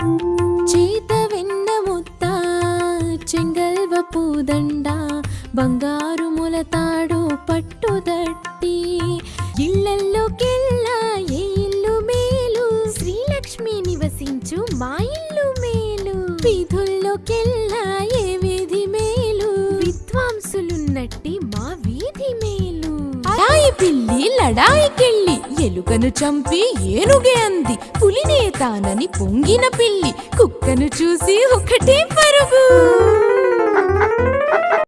చేత వెన్న ముత్త చెంగల్వ పూదండ బంగారు ములతాడు పట్టుదట్టి ఇళ్ళల్లోకెల్లా ఏ ఇల్లు మేలు? శ్రీలక్ష్మి నివసించు మా ఇల్లు మేలు. వీధుల్లోకెల్లా ఏ వీధి మేలు? విద్వాంసులున్నట్టి మా వీధి మేలు. పిల్లి లడాయికెళ్ళి ఎలుకను చంపి ఏనుగే అంది. పులినే తానని పొంగిన పిల్లి కుక్కను చూసి ఒకటే పరుగు.